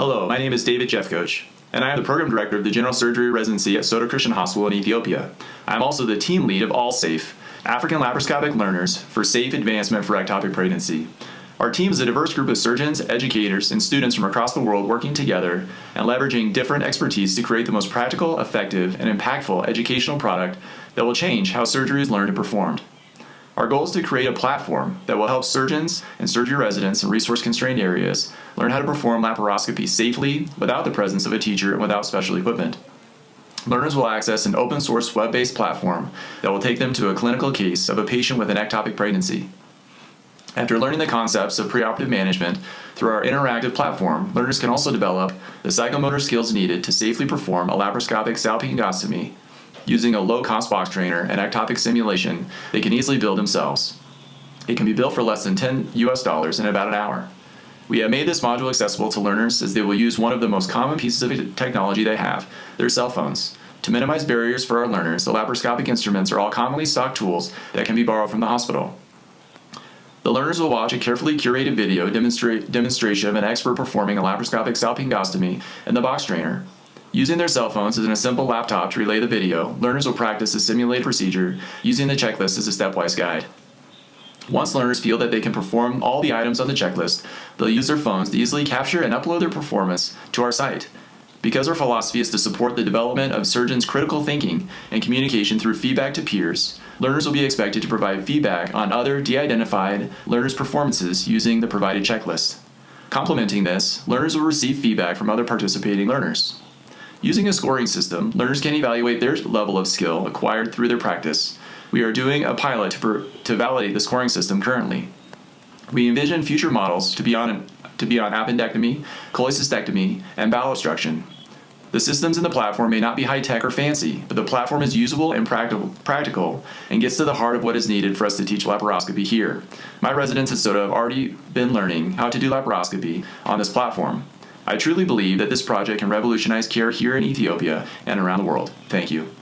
Hello, my name is David Jeffcoach, and I am the Program Director of the General Surgery Residency at Soddo Christian Hospital in Ethiopia. I am also the team lead of AllSafe, African Laparoscopic Learners for Safe Advancement for Ectopic Pregnancy. Our team is a diverse group of surgeons, educators, and students from across the world working together and leveraging different expertise to create the most practical, effective, and impactful educational product that will change how surgery is learned and performed. Our goal is to create a platform that will help surgeons and surgery residents in resource-constrained areas learn how to perform laparoscopy safely without the presence of a teacher and without special equipment. Learners will access an open source web-based platform that will take them to a clinical case of a patient with an ectopic pregnancy. After learning the concepts of preoperative management through our interactive platform, learners can also develop the psychomotor skills needed to safely perform a laparoscopic salpingostomy Using a low-cost box trainer and ectopic simulation, they can easily build themselves. It can be built for less than 10 US dollars in about an hour. We have made this module accessible to learners as they will use one of the most common pieces of technology they have, their cell phones. To minimize barriers for our learners, the laparoscopic instruments are all commonly stocked tools that can be borrowed from the hospital. The learners will watch a carefully curated video demonstra demonstration of an expert performing a laparoscopic salpingostomy in the box trainer. Using their cell phones as in a simple laptop to relay the video, learners will practice the simulated procedure using the checklist as a stepwise guide. Once learners feel that they can perform all the items on the checklist, they'll use their phones to easily capture and upload their performance to our site. Because our philosophy is to support the development of surgeons' critical thinking and communication through feedback to peers, learners will be expected to provide feedback on other de-identified learners' performances using the provided checklist. Complementing this, learners will receive feedback from other participating learners. Using a scoring system, learners can evaluate their level of skill acquired through their practice. We are doing a pilot to, to validate the scoring system currently. We envision future models to be on, to be on appendectomy, cholecystectomy, and bowel obstruction. The systems in the platform may not be high-tech or fancy, but the platform is usable and practical, practical and gets to the heart of what is needed for us to teach laparoscopy here. My residents at Soddo have already been learning how to do laparoscopy on this platform. I truly believe that this project can revolutionize care here in Ethiopia and around the world. Thank you.